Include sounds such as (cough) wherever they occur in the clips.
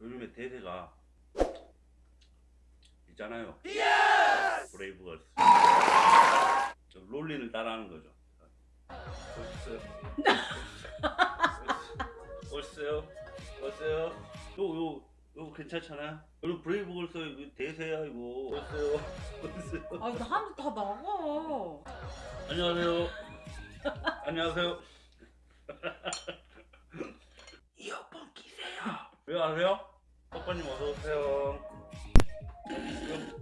요즘에 대세가 있잖아요. 브레이브걸스. 저 롤린을 따라하는 거죠. 오셨어요? 오셨어요? 오셨어요? 요, 요, 요 괜찮잖아요? 여러분 브레이브걸스 이거 대세야 이거. 오셨어요? 오셨어요? 아, 나한테 다 나가. 안녕하세요. (laughs) 안녕하세요. (laughs) 아세요? 오빠님 어서 오세요.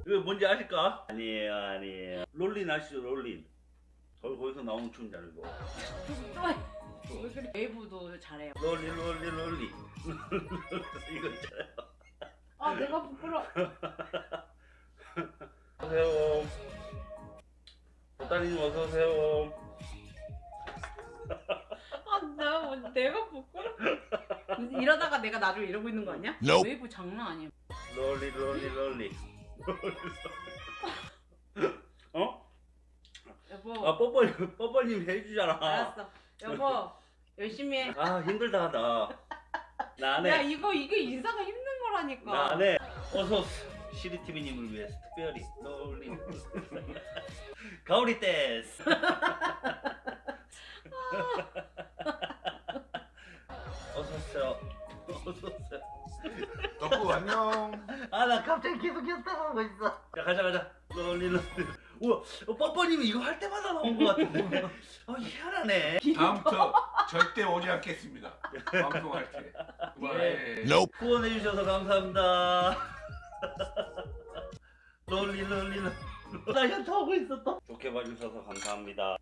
이거 뭔지 아실까? 아니에요, 아니에요. 롤린 아시죠, 롤린? 거기 거기서 나오는 이거. 왜 그래? 웨이브도 잘해요. 롤리, 롤리, 롤리. 이거 있잖아요. 아, 내가 부끄러. (laughs) 안녕하세요. 보따리님 어서 오세요. 아, 나 뭐, 내가 부끄러. 이러다가 내가 나중에 이러고 있는 거 아니야? Nope. 웨이브 장난 아니야. 롤리, 롤리, 롤리. 어? 여보. 아 뽀뽀님 뽀뽀님 해주잖아. 알았어. 여보, 열심히 해. 아 힘들다. 나안 야, 해. 이거 이게 인사가 힘든 거라니까. 나안 해. 어서 시리 TV님을 위해서 특별히 롤리. 가오리 댄스. (laughs) 어서 오세요. 젖었어 덕구 안녕. 아 나 갑자기 계속 협상하고 있어. 야 가자 가자. 롤리러스 우와 어, 뻔뻔님 이거 할 때마다 나온 것 같은데. 아 희한하네. 다음부터 절대 오지 않겠습니다. 방송할 때. 네. 네. 예. 후원해 주셔서 감사합니다. 롤리롤리나 현타하고 있었다. 좋게 봐주셔서 감사합니다.